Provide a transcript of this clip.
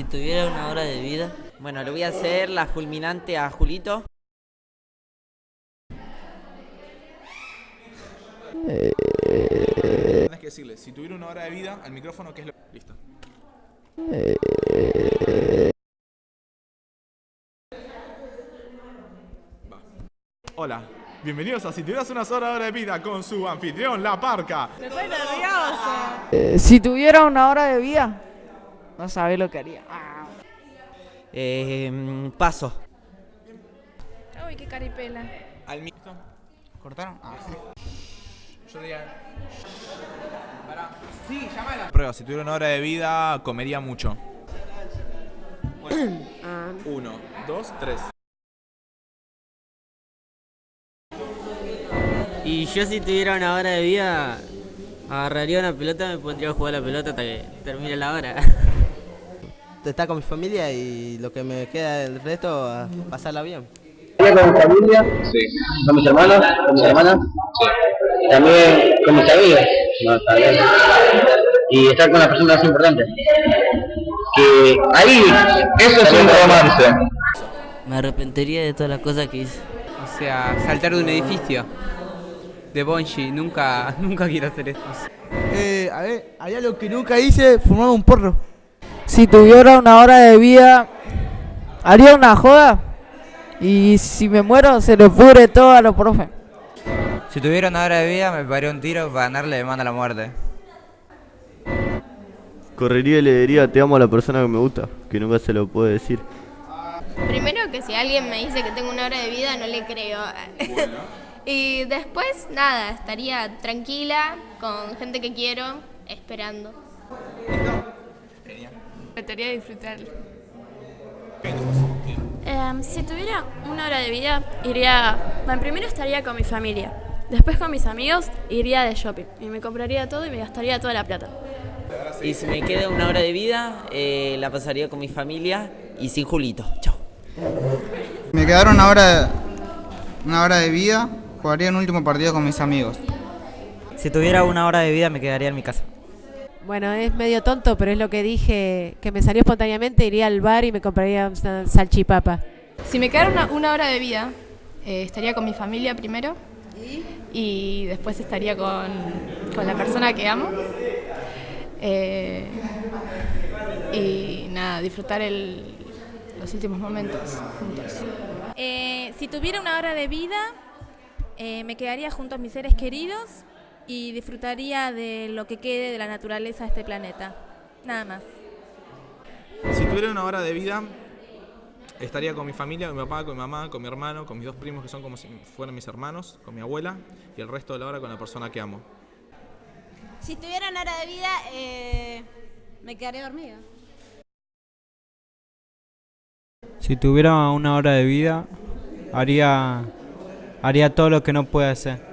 Si tuviera una hora de vida, Bueno, le voy a hacer la fulminante a Julito. Tienes que decirle, si tuviera una hora de vida, al micrófono, ¿qué es lo Listo. Va. Hola, bienvenidos a Si tuvieras una sola hora de vida con su anfitrión, La Parca. Estoy nerviosa. Eh, si tuviera una hora de vida, no sabe lo que haría. Ah. Eh, paso. Uy, qué caripela. Al micro. ¿Cortaron? Ah. Yo diría... Pará. Sí, llámala. Prueba, si tuviera una hora de vida, comería mucho. Uno, dos, tres. y yo si tuviera una hora de vida, agarraría una pelota y me pondría a jugar la pelota hasta que termine la hora. estar con mi familia y lo que me queda del resto, pasarla bien. con mi familia, con mis hermanos, con mis hermanas, también con mis amigos, no, está bien. y estar con las personas más importantes. Que ahí, eso es un romance. Me arrepentiría de todas las cosas que hice. O sea, saltar de un edificio. De Bonji, nunca, nunca quiero hacer eso. Eh, a ver, haría lo que nunca hice, fumar un porro. Si tuviera una hora de vida, haría una joda. Y si me muero, se le pudre todo a los profes. Si tuviera una hora de vida, me pegaría un tiro para ganarle de mano a la muerte. Correría y le diría te amo a la persona que me gusta, que nunca se lo puede decir. Primero que si alguien me dice que tengo una hora de vida, no le creo. Y después, nada, estaría tranquila, con gente que quiero, esperando. Trataría de disfrutar. Em, si tuviera una hora de vida, iría. Bueno, primero estaría con mi familia. Después con mis amigos iría de shopping. Y me compraría todo y me gastaría toda la plata. Y si me queda una hora de vida, eh, la pasaría con mi familia y sin Julito. Chao. Me quedaron una hora, una hora de vida, jugaría un último partido con mis amigos. Si tuviera una hora de vida, me quedaría en mi casa. Bueno, es medio tonto, pero es lo que dije, que me salió espontáneamente, iría al bar y me compraría una salchipapa. Si me quedara una, una hora de vida, eh, estaría con mi familia primero y después estaría con, con la persona que amo. Eh, y nada, disfrutar el, los últimos momentos juntos. Eh, si tuviera una hora de vida, eh, me quedaría junto a mis seres queridos y disfrutaría de lo que quede de la naturaleza de este planeta. Nada más. Si tuviera una hora de vida, estaría con mi familia, con mi papá, con mi mamá, con mi hermano, con mis dos primos que son como si fueran mis hermanos, con mi abuela y el resto de la hora con la persona que amo. Si tuviera una hora de vida, eh, me quedaría dormida. Si tuviera una hora de vida, haría, haría todo lo que no puede hacer.